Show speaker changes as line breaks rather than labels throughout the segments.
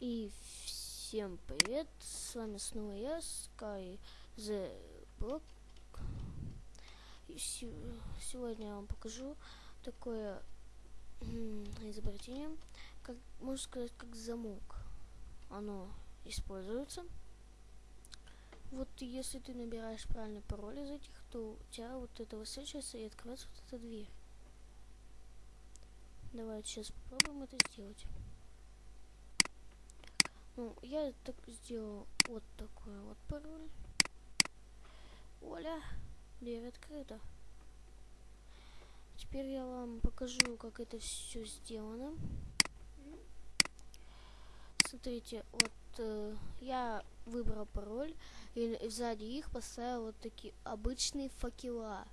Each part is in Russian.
И всем привет, с вами снова я, Sky The Block. И сегодня я вам покажу такое изобретение, как можно сказать, как замок. Оно используется. Вот если ты набираешь правильный пароль из этих, то у тебя вот это высвечивается и открывается вот эта дверь. Давайте сейчас попробуем это сделать. Ну, я так сделал вот такой вот пароль. Оля, дверь открыта. Теперь я вам покажу, как это все сделано. Смотрите, вот э, я выбрал пароль и сзади их поставил вот такие обычные факела.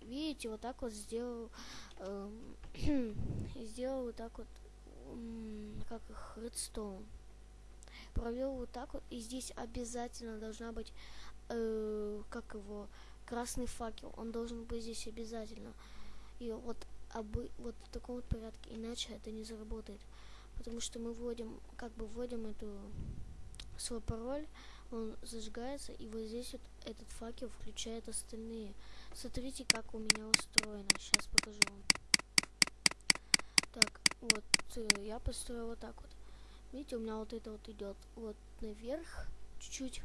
Видите, вот так вот сделал, э, сделал вот так вот, э, как их, редстоун провел вот так вот. И здесь обязательно должна быть, э, как его, красный факел. Он должен быть здесь обязательно. И вот, обы, вот в таком вот порядке. Иначе это не заработает. Потому что мы вводим, как бы вводим эту свой пароль, он зажигается, и вот здесь вот этот факел включает остальные. Смотрите, как у меня устроено. Сейчас покажу вам. Так, вот, э, я построил вот так вот. Видите, у меня вот это вот идет вот наверх чуть-чуть.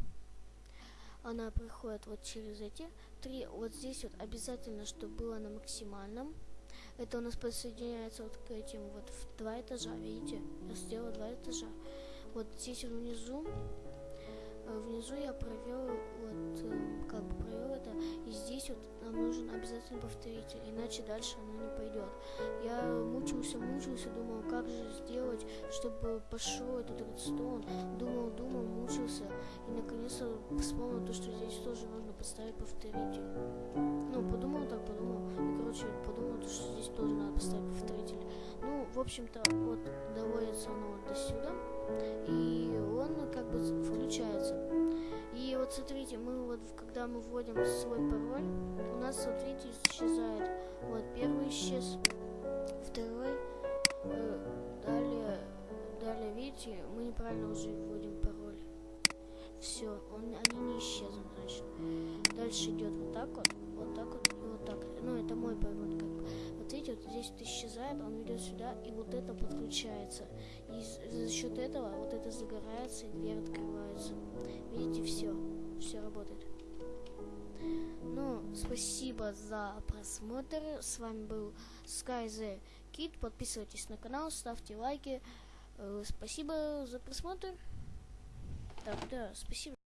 Она проходит вот через эти три. Вот здесь вот обязательно, чтобы было на максимальном. Это у нас подсоединяется вот к этим вот в два этажа, видите? Я сделала два этажа. Вот здесь вот внизу, э, внизу я провел это, и здесь вот нам нужен обязательно повторитель, иначе дальше оно не пойдет. Я мучился, мучился, думал, как же сделать, чтобы пошел этот редстоун. Думал, думал, мучился, и наконец-то вспомнил то, что здесь тоже нужно поставить повторитель. Ну, подумал так, подумал, и, короче, подумал, то, что здесь тоже надо поставить повторитель. Ну, в общем-то, вот доводится оно вот до сюда, и он как бы включается. Смотрите, мы вот, когда мы вводим свой пароль, у нас, видите, исчезает. Вот первый исчез, второй, э, далее, далее, видите, мы неправильно уже вводим пароль. Все, он, они не исчезнут, значит. Дальше идет вот так вот, вот так вот и вот так. Ну, это мой пароль, как бы. Вот видите, вот здесь вот исчезает, он ведет сюда, и вот это подключается. И за счет этого вот это загорается, и дверь открывается. Видите, все, все работает. Ну, спасибо за просмотр. С вами был Sky Kid. Подписывайтесь на канал, ставьте лайки. Э, спасибо за просмотр. Так, да, спасибо.